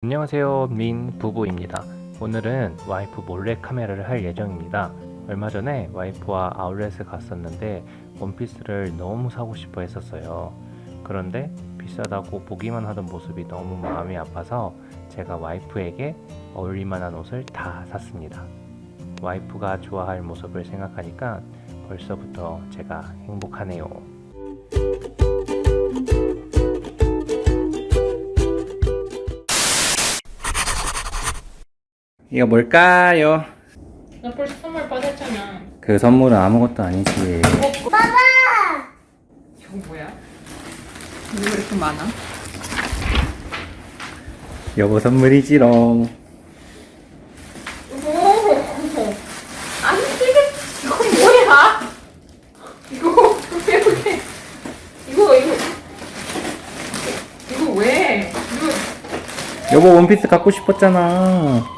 안녕하세요 민 부부입니다. 오늘은 와이프 몰래 카메라를 할 예정입니다. 얼마 전에 와이프와 아울렛에 갔었는데 원피스를 너무 사고 싶어 했었어요. 그런데 비싸다고 보기만 하던 모습이 너무 마음이 아파서 제가 와이프에게 어울릴만한 옷을 다 샀습니다. 와이프가 좋아할 모습을 생각하니까 벌써부터 제가 행복하네요 이거 뭘까요? 나 벌써 선물 받았잖아. 그 선물은 아무것도 아니지 이거 뭐야? 이거 왜 이렇게 많아? 여보 선물이지롱 오, 아니 이게 이거 뭐야? 이거 왜 이렇게 이거 이거 이거 왜? 이거 여보 원피스 갖고 싶었잖아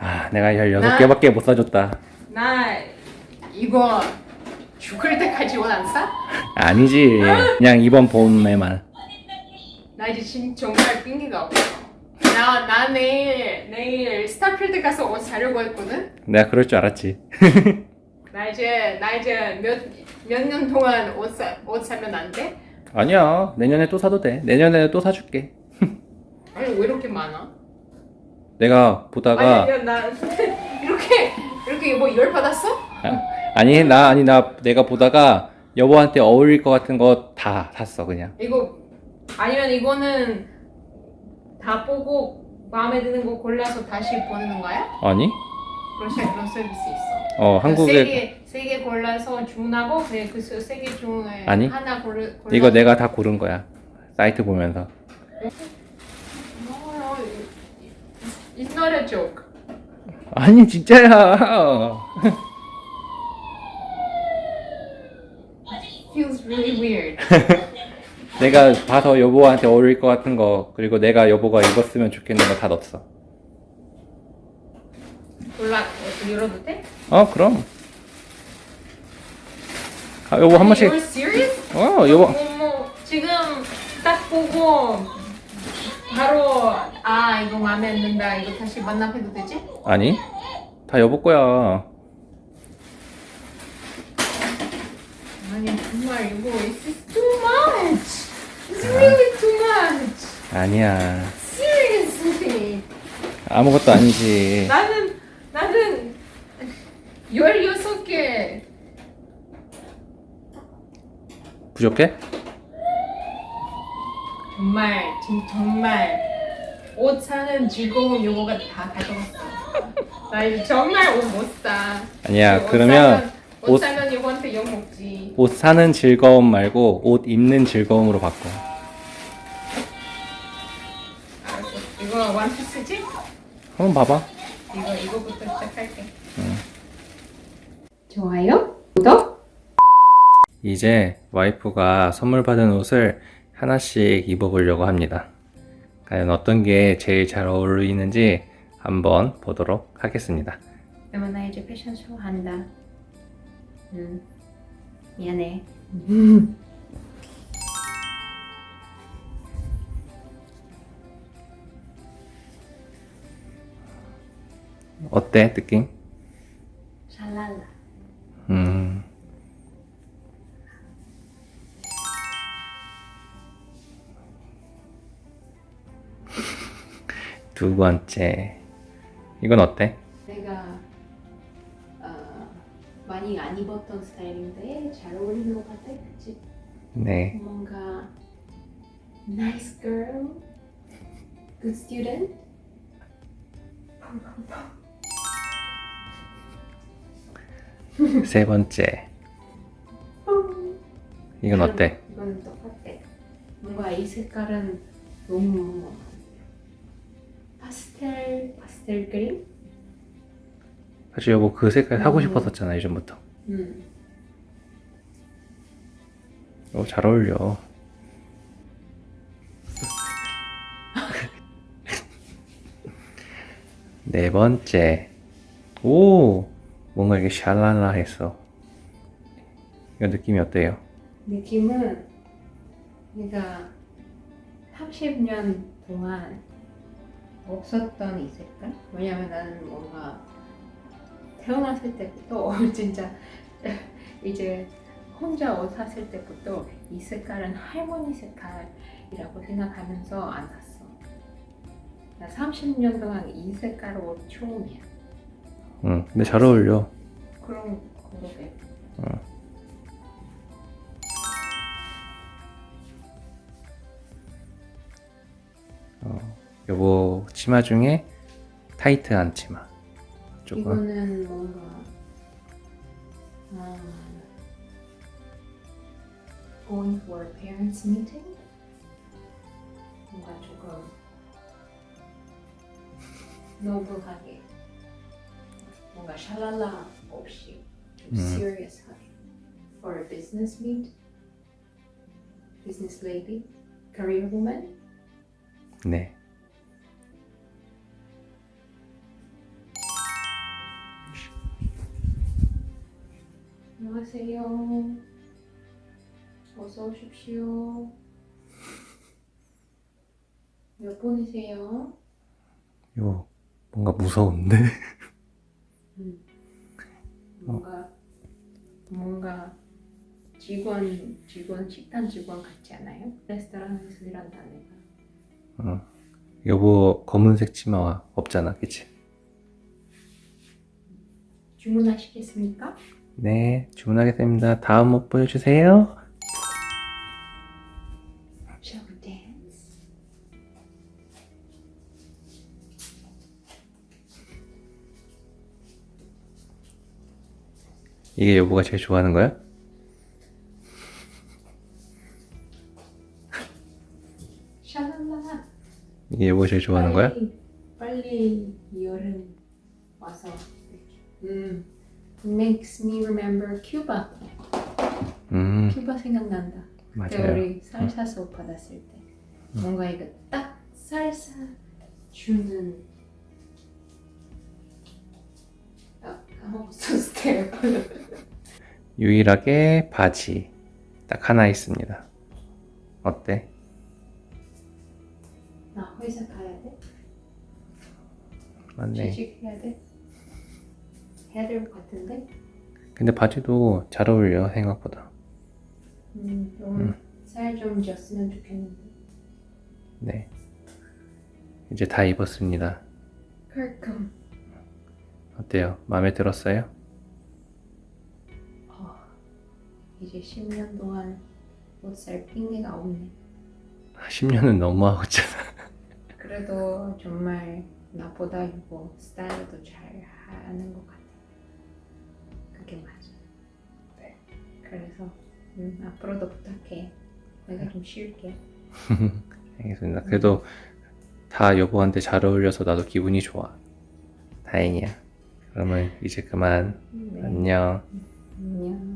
아 내가 16개밖에 못 사줬다 나 이거 죽을 때까지 옷 안 사? 아니지 그냥 이번 봄에만 나 이제 진 정말 핑계가 없어. 나, 나 내일, 내일 스타필드 가서 옷 사려고 했거든? 내가 그럴 줄 알았지 나 이제, 나 이제 몇, 몇 년 동안 옷, 사, 옷 사면 안 돼? 아니야 내년에 또 사도 돼 내년에 또 사줄게 아니, 왜 이렇게 많아? 내가 보다가 아니, 야, 나 이렇게, 이렇게 뭐 열 받았어? 아, 아니 나 아니 나 내가 보다가 여보한테 어울릴 것 같은 거 다 샀어 그냥 이거, 아니면 이거는 다 보고 마음에 드는 거 골라서 다시 보내는 거야? 아니 시- 그런 서비스 있어. 어 한국에 세개 골라서 주문하고 그세개 중에 아니. 하나 골라 골라 이거 내가 다 고른 거야 사이트 보면서 No, it's not a joke. 아니 진짜야 Feels really weird. 내가 봐서 여보한테 어울릴 것 같은 거 그리고 내가 여보가 입었으면 좋겠는 거 다 넣었어 골라 열어도 돼? 어 그럼 아 여보 한 번씩 You're serious? 어 여보 어머, 지금 딱 보고 바로 아 이거 마음에 안 든다 이거 다시 만납해도 되지? 아니 다 여보 거야 아니 정말 이거 it's too much. It's really too much. 아니야 Seriously. 아무것도 아니지 나는 나는 열여섯 개 부족해? 정말 진 정말 옷 사는 즐거운 요거가 다 가져갔어. 나 이제 정말 옷 못 사. 아니야 옷 그러면 옷 옷- 사면 요거한테 욕 먹지. 옷 사는 즐거움 말고 옷 입는 즐거움으로 바꿔 알았어. 이거 원피스지? 한번 봐봐 이거 이거부터 시작할게. 응. 좋아요? 구독? 이제 와이프가 선물 받은 옷을 하나씩 입어보려고 합니다. 과연 어떤 게 제일 잘 어울리는지 한번 보도록 하겠습니다. 나 이제 패션쇼 한다. 응. 미안해. 어때 느낌? 두 번째 이건 어때? 내가 어, 많이 안 입었던 스타일인데 잘 어울리는 것 같아, 그치? 네 뭔가 nice girl, good student. 세 번째 이건 어때? 이건 똑같아. 뭔가 이 색깔은 너무 파스텔 파스텔 그림? 사실 여보 그 색깔 사고 음. 싶었었잖아 예전부터. 음. 어, 잘 어울려. 네 번째. 오, 뭔가 이게 샬랄라 했어. 이 느낌이 어때요? 느낌은 내가 30년 동안 없었던 이 색깔? 왜냐면 나는 뭔가 태어났을 때부터 진짜 이제 혼자 옷 샀을 때부터 이 색깔은 할머니 색깔이라고 생각하면서 안 샀어. 나 30년 동안 이 색깔 옷 처음이야. 응, 근데 잘 어울려. 그럼 그러게. 어, 여보 치마 중에 타이트한 치마. 조금. 이거는 뭔가 아, going for a parents meeting 뭔가 조금 노블하게 뭔가 샬랄라 없이 좀 음. serious하게 for a business meet business lady career woman 네. 안녕하세요. 어서 오십시오. 몇 분이세요? 이거 뭔가 무서운데? 뭔가 뭔가 직원 직원 식당 직원 같지 않아요? 레스토랑에서 일한다 내가. 어. 여보 검은색 치마 없잖아, 그치? 주문하시겠습니까? 네, 주문하겠습니다. 다음 옷 보여주세요. 이게 여보가 제일 좋아하는 거야? 이게 여보가 제일 좋아하는 거야? 빨리, 빨리 여름 와서 음 makes me remember Cuba. 음, 큐바 생각난다. 그때 맞아요. 우리 살사 수업 받았을 때 뭔가 이거 딱 살사 주는 아 까먹었어 스텝. 유일하게 바지 딱 하나 있습니다. 어때? 나 회사 가야 돼? 맞네. 취직해야 돼? 해야 될 것 같은데? 근데 바지도 잘 어울려 생각보다. 음, 좀살좀 쪘으면 좋겠는데. 네. 이제 다 입었습니다. 그럼 어때요? 마음에 들었어요? 어, 이제 10년 동안 못살 핑계가 없네. 10년은 너무하고잖아. 그래도 정말 나보다 이거 스타일도 잘 하는 것 같아. 그래서 음, 앞으로도 부탁해. 내가 좀 쉴게. 알겠습니다. 그래도 다 여보한테 잘 어울려서 나도 기분이 좋아. 다행이야. 그러면 이제 그만. 네. 안녕. 안녕.